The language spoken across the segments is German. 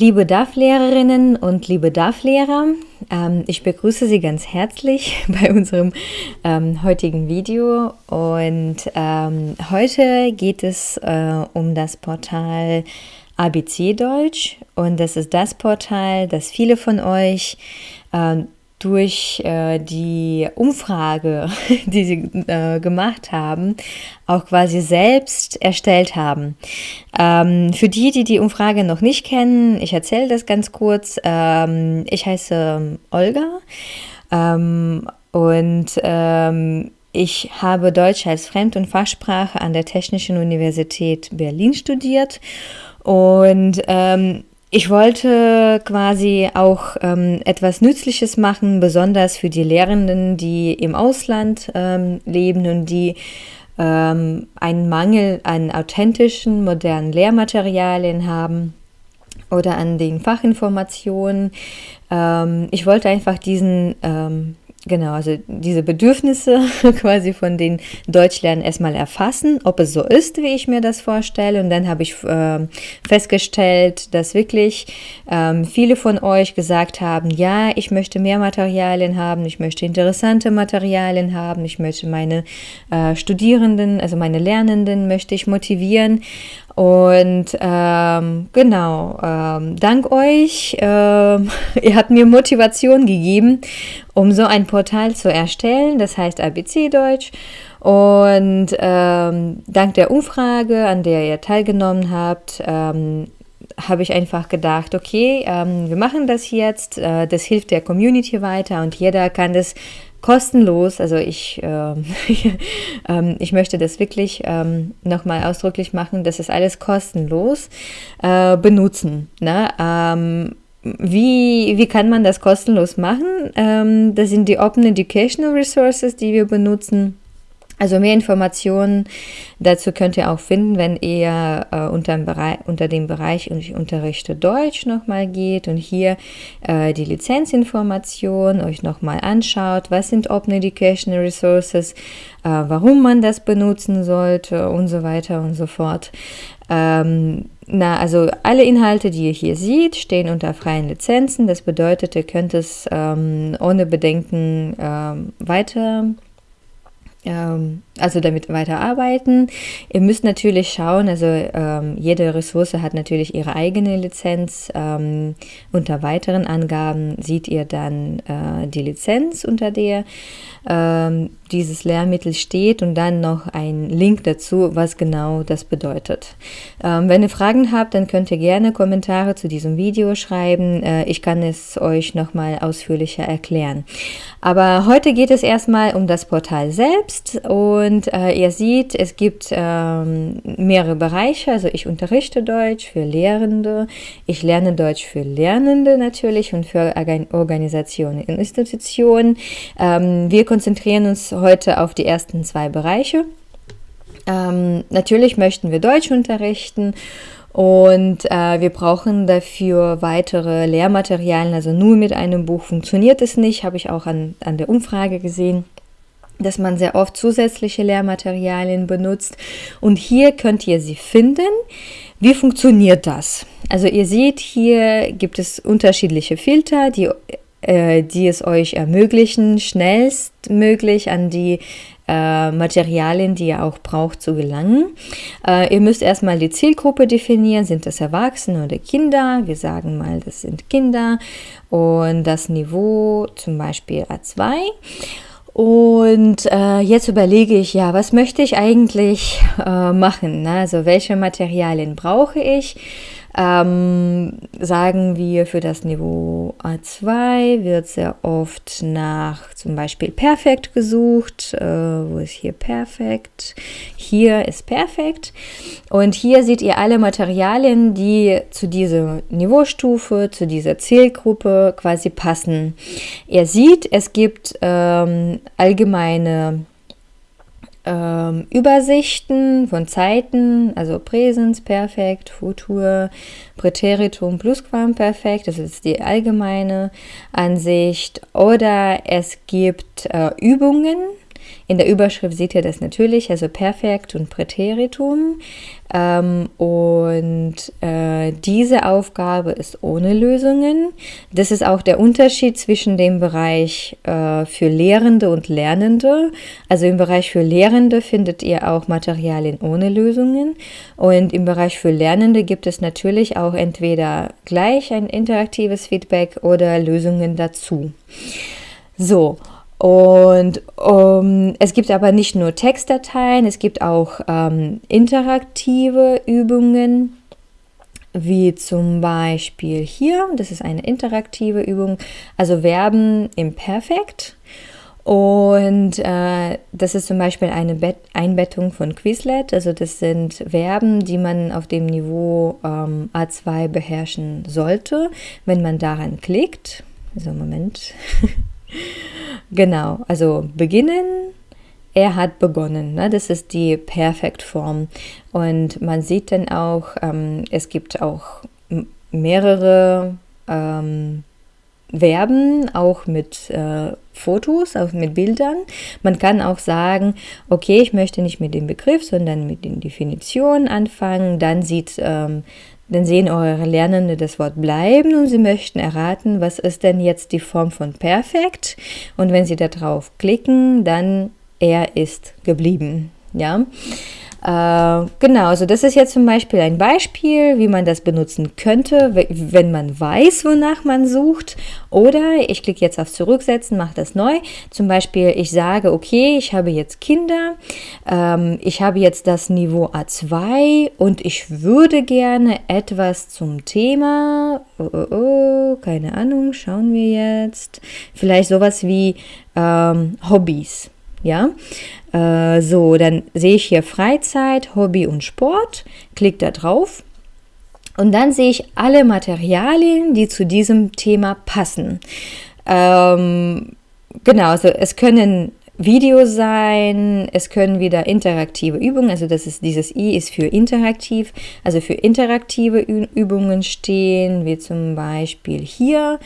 Liebe DAF-Lehrerinnen und liebe DAF-Lehrer, ähm, ich begrüße Sie ganz herzlich bei unserem ähm, heutigen Video. Und ähm, heute geht es äh, um das Portal ABC Deutsch. Und das ist das Portal, das viele von euch durch äh, die Umfrage, die sie äh, gemacht haben, auch quasi selbst erstellt haben. Ähm, für die, die die Umfrage noch nicht kennen, ich erzähle das ganz kurz. Ähm, ich heiße Olga ähm, und ähm, ich habe Deutsch als Fremd- und Fachsprache an der Technischen Universität Berlin studiert und ähm, ich wollte quasi auch ähm, etwas Nützliches machen, besonders für die Lehrenden, die im Ausland ähm, leben und die ähm, einen Mangel an authentischen, modernen Lehrmaterialien haben oder an den Fachinformationen. Ähm, ich wollte einfach diesen ähm, Genau, also diese Bedürfnisse quasi von den Deutschlernen erstmal erfassen, ob es so ist, wie ich mir das vorstelle. Und dann habe ich äh, festgestellt, dass wirklich ähm, viele von euch gesagt haben, ja, ich möchte mehr Materialien haben, ich möchte interessante Materialien haben, ich möchte meine äh, Studierenden, also meine Lernenden möchte ich motivieren. Und ähm, genau, ähm, dank euch, ähm, ihr habt mir Motivation gegeben, um so ein Portal zu erstellen, das heißt ABC Deutsch. Und ähm, dank der Umfrage, an der ihr teilgenommen habt, ähm, habe ich einfach gedacht, okay, ähm, wir machen das jetzt, äh, das hilft der Community weiter und jeder kann das kostenlos, also ich, äh, äh, ich möchte das wirklich ähm, nochmal ausdrücklich machen, das ist alles kostenlos, äh, benutzen. Ne? Ähm, wie, wie kann man das kostenlos machen? Ähm, das sind die Open Educational Resources, die wir benutzen. Also mehr Informationen dazu könnt ihr auch finden, wenn ihr äh, unter, dem Bereich, unter dem Bereich ich unterrichte Deutsch nochmal geht und hier äh, die Lizenzinformation euch nochmal anschaut, was sind Open Educational Resources, äh, warum man das benutzen sollte und so weiter und so fort. Ähm, na, also alle Inhalte, die ihr hier seht, stehen unter freien Lizenzen. Das bedeutet, ihr könnt es ähm, ohne Bedenken ähm, weiter ähm, also damit weiterarbeiten. Ihr müsst natürlich schauen, also ähm, jede Ressource hat natürlich ihre eigene Lizenz. Ähm, unter weiteren Angaben seht ihr dann äh, die Lizenz, unter der ähm, dieses Lehrmittel steht und dann noch ein Link dazu, was genau das bedeutet. Ähm, wenn ihr Fragen habt, dann könnt ihr gerne Kommentare zu diesem Video schreiben. Äh, ich kann es euch nochmal ausführlicher erklären. Aber heute geht es erstmal um das Portal selbst und äh, ihr seht, es gibt ähm, mehrere Bereiche. Also ich unterrichte Deutsch für Lehrende, ich lerne Deutsch für Lernende natürlich und für Organisationen und Institutionen. Ähm, wir konzentrieren uns heute auf die ersten zwei Bereiche. Ähm, natürlich möchten wir Deutsch unterrichten und äh, wir brauchen dafür weitere Lehrmaterialien. Also nur mit einem Buch funktioniert es nicht, habe ich auch an, an der Umfrage gesehen dass man sehr oft zusätzliche Lehrmaterialien benutzt. Und hier könnt ihr sie finden. Wie funktioniert das? Also ihr seht, hier gibt es unterschiedliche Filter, die äh, die es euch ermöglichen, schnellstmöglich an die äh, Materialien, die ihr auch braucht, zu gelangen. Äh, ihr müsst erstmal die Zielgruppe definieren. Sind das Erwachsene oder Kinder? Wir sagen mal, das sind Kinder. Und das Niveau zum Beispiel A2. Und äh, jetzt überlege ich, ja, was möchte ich eigentlich machen? Ne? Also welche Materialien brauche ich? Ähm, sagen wir, für das Niveau A2 wird sehr oft nach zum Beispiel Perfekt gesucht. Äh, wo ist hier Perfekt? Hier ist Perfekt. Und hier seht ihr alle Materialien, die zu dieser Niveaustufe, zu dieser Zielgruppe quasi passen. Ihr seht, es gibt ähm, allgemeine ähm, Übersichten von Zeiten, also Präsens, Perfekt, Futur, Präteritum, Plusquamperfekt, das ist die allgemeine Ansicht. Oder es gibt äh, Übungen, In der Überschrift seht ihr das natürlich, also Perfekt und Präteritum. Ähm, und äh, diese Aufgabe ist ohne Lösungen. Das ist auch der Unterschied zwischen dem Bereich äh, für Lehrende und Lernende. Also im Bereich für Lehrende findet ihr auch Materialien ohne Lösungen. Und im Bereich für Lernende gibt es natürlich auch entweder gleich ein interaktives Feedback oder Lösungen dazu. So, und um, es gibt aber nicht nur Textdateien, es gibt auch ähm, interaktive Übungen, wie zum Beispiel hier, das ist eine interaktive Übung, also Verben im Perfekt. Und äh, das ist zum Beispiel eine Bet Einbettung von Quizlet, also das sind Verben, die man auf dem Niveau ähm, A2 beherrschen sollte, wenn man daran klickt. So, Moment. Genau, also beginnen, er hat begonnen. Ne? Das ist die Perfektform. Und man sieht dann auch, ähm, es gibt auch mehrere ähm, Verben, auch mit äh, Fotos, auch mit Bildern. Man kann auch sagen, okay, ich möchte nicht mit dem Begriff, sondern mit den Definitionen anfangen. Dann sieht ähm, dann sehen eure Lernende das Wort bleiben und sie möchten erraten, was ist denn jetzt die Form von perfekt. Und wenn sie darauf klicken, dann er ist geblieben. Ja. Äh, genau, also das ist jetzt zum Beispiel ein Beispiel, wie man das benutzen könnte, wenn man weiß, wonach man sucht. Oder ich klicke jetzt auf Zurücksetzen, mache das neu. Zum Beispiel, ich sage, okay, ich habe jetzt Kinder, ähm, ich habe jetzt das Niveau A2 und ich würde gerne etwas zum Thema, oh, oh, oh, keine Ahnung, schauen wir jetzt, vielleicht sowas wie ähm, Hobbys. Ja, äh, so, dann sehe ich hier Freizeit, Hobby und Sport, klicke da drauf und dann sehe ich alle Materialien, die zu diesem Thema passen. Ähm, genau, also es können Videos sein, es können wieder interaktive Übungen, also das ist dieses I ist für interaktiv, also für interaktive Übungen stehen, wie zum Beispiel hier.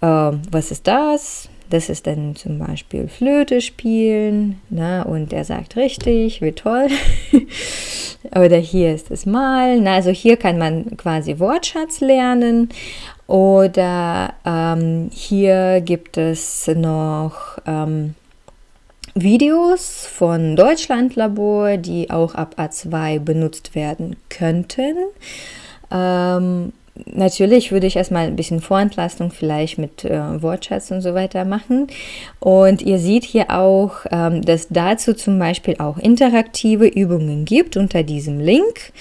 Äh, was ist das? Das ist dann zum Beispiel Flöte spielen na, und er sagt richtig, wie toll. Oder hier ist es Malen. Na, also hier kann man quasi Wortschatz lernen. Oder ähm, hier gibt es noch ähm, Videos von Deutschlandlabor, die auch ab A2 benutzt werden könnten. Ähm, natürlich würde ich erstmal ein bisschen Vorentlastung vielleicht mit äh, Wortschatz und so weiter machen. Und ihr seht hier auch, ähm, dass dazu zum Beispiel auch interaktive Übungen gibt unter diesem Link.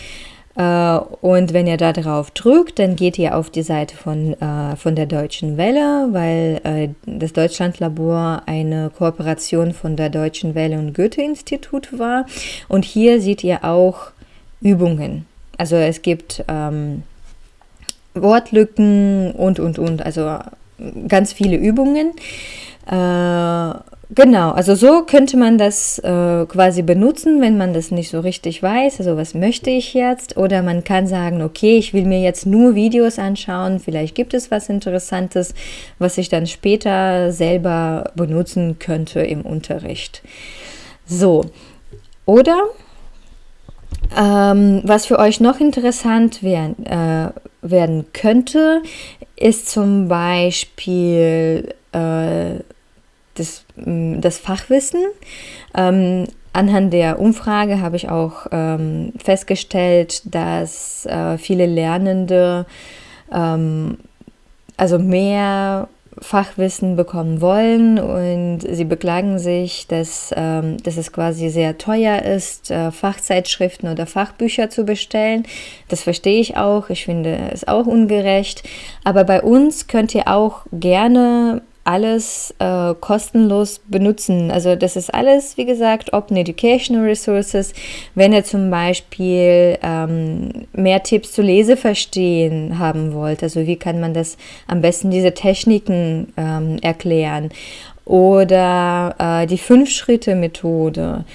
Äh, und wenn ihr da drauf drückt, dann geht ihr auf die Seite von, äh, von der Deutschen Welle, weil äh, das Deutschlandlabor eine Kooperation von der Deutschen Welle und Goethe-Institut war. Und hier seht ihr auch Übungen. Also es gibt ähm, Wortlücken und, und, und. Also ganz viele Übungen. Äh, genau, also so könnte man das äh, quasi benutzen, wenn man das nicht so richtig weiß. Also was möchte ich jetzt? Oder man kann sagen, okay, ich will mir jetzt nur Videos anschauen. Vielleicht gibt es was Interessantes, was ich dann später selber benutzen könnte im Unterricht. So, oder ähm, was für euch noch interessant werden, äh, werden könnte, ist zum Beispiel äh, das, mm, das Fachwissen. Ähm, anhand der Umfrage habe ich auch ähm, festgestellt, dass äh, viele Lernende ähm, also mehr Fachwissen bekommen wollen und sie beklagen sich, dass, ähm, dass es quasi sehr teuer ist, äh, Fachzeitschriften oder Fachbücher zu bestellen. Das verstehe ich auch. Ich finde es auch ungerecht. Aber bei uns könnt ihr auch gerne alles äh, kostenlos benutzen. Also das ist alles, wie gesagt, Open Educational Resources. Wenn ihr zum Beispiel ähm, mehr Tipps zu Leseverstehen haben wollt, also wie kann man das am besten diese Techniken ähm, erklären oder äh, die Fünf-Schritte-Methode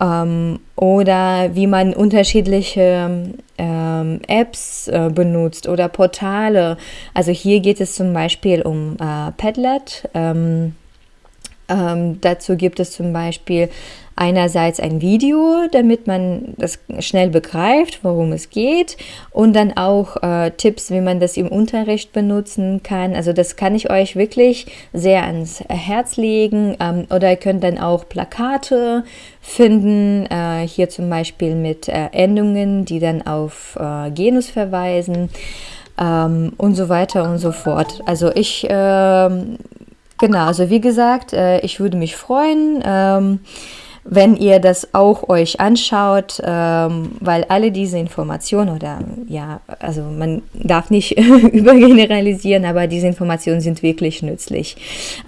ähm, oder wie man unterschiedliche ähm, Apps äh, benutzt oder Portale. Also hier geht es zum Beispiel um äh, Padlet. Ähm, Ähm, dazu gibt es zum Beispiel einerseits ein Video, damit man das schnell begreift, worum es geht und dann auch äh, Tipps, wie man das im Unterricht benutzen kann. Also das kann ich euch wirklich sehr ans Herz legen ähm, oder ihr könnt dann auch Plakate finden, äh, hier zum Beispiel mit äh, Endungen, die dann auf äh, Genus verweisen ähm, und so weiter und so fort. Also ich ähm, Genau, also wie gesagt, äh, ich würde mich freuen, ähm, wenn ihr das auch euch anschaut, ähm, weil alle diese Informationen oder ja, also man darf nicht übergeneralisieren, aber diese Informationen sind wirklich nützlich.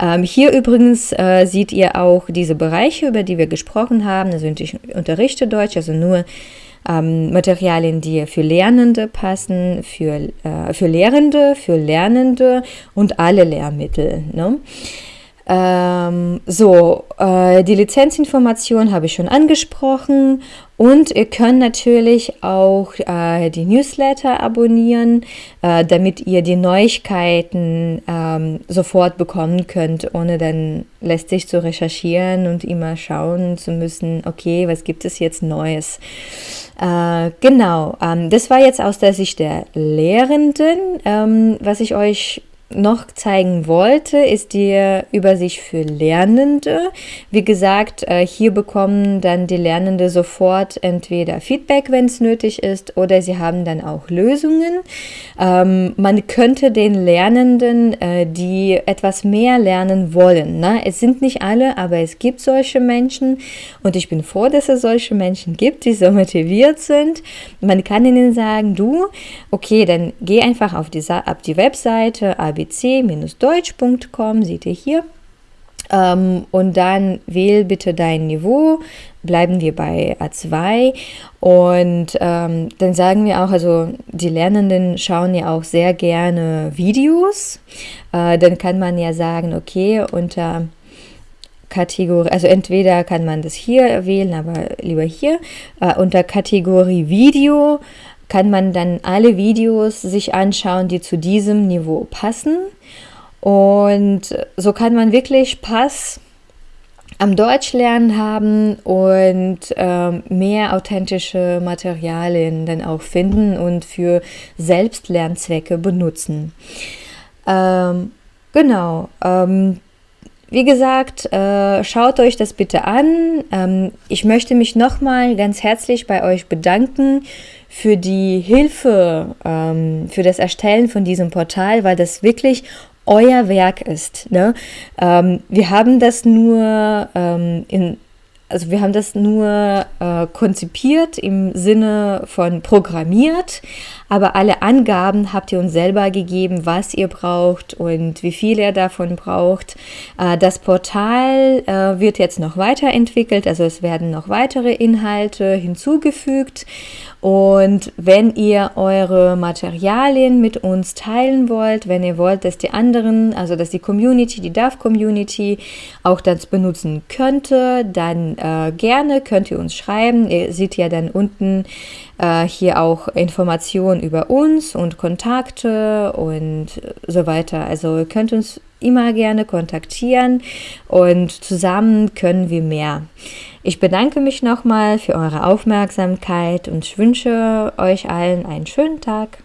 Ähm, hier übrigens äh, seht ihr auch diese Bereiche, über die wir gesprochen haben. Also ich unterrichte Deutsch, also nur ähm, Materialien, die für Lernende passen, für, äh, für Lehrende, für Lernende und alle Lehrmittel. Ne? Ähm, so, äh, die Lizenzinformation habe ich schon angesprochen und ihr könnt natürlich auch äh, die Newsletter abonnieren, äh, damit ihr die Neuigkeiten ähm, sofort bekommen könnt, ohne dann lästig zu recherchieren und immer schauen zu müssen, okay, was gibt es jetzt Neues. Äh, genau, ähm, das war jetzt aus der Sicht der Lehrenden, ähm, was ich euch noch zeigen wollte, ist die Übersicht für Lernende. Wie gesagt, äh, hier bekommen dann die Lernende sofort entweder Feedback, wenn es nötig ist, oder sie haben dann auch Lösungen. Ähm, man könnte den Lernenden, äh, die etwas mehr lernen wollen, ne? es sind nicht alle, aber es gibt solche Menschen und ich bin froh, dass es solche Menschen gibt, die so motiviert sind. Man kann ihnen sagen, du, okay, dann geh einfach auf die, auf die Webseite abc-deutsch.com, seht ihr hier. Ähm, und dann wähl bitte dein Niveau, bleiben wir bei A2 und ähm, dann sagen wir auch, also die Lernenden schauen ja auch sehr gerne Videos, äh, dann kann man ja sagen, okay, unter Kategorie, also entweder kann man das hier wählen, aber lieber hier, äh, unter Kategorie Video kann man dann alle Videos sich anschauen, die zu diesem Niveau passen. Und so kann man wirklich Spaß am Deutschlernen haben und ähm, mehr authentische Materialien dann auch finden und für Selbstlernzwecke benutzen. Ähm, genau. Ähm, wie gesagt, äh, schaut euch das bitte an. Ähm, ich möchte mich nochmal ganz herzlich bei euch bedanken für die Hilfe, ähm, für das Erstellen von diesem Portal, weil das wirklich euer Werk ist. Ne? Ähm, wir haben das nur ähm, in also wir haben das nur äh, konzipiert im Sinne von programmiert, aber alle Angaben habt ihr uns selber gegeben, was ihr braucht und wie viel ihr davon braucht. Äh, das Portal äh, wird jetzt noch weiterentwickelt, also es werden noch weitere Inhalte hinzugefügt und wenn ihr eure Materialien mit uns teilen wollt, wenn ihr wollt, dass die anderen, also dass die Community, die DAF-Community auch das benutzen könnte, dann äh, gerne könnt ihr uns schreiben. Ihr seht ja dann unten äh, hier auch Informationen über uns und Kontakte und so weiter. Also ihr könnt uns immer gerne kontaktieren und zusammen können wir mehr. Ich bedanke mich nochmal für eure Aufmerksamkeit und wünsche euch allen einen schönen Tag.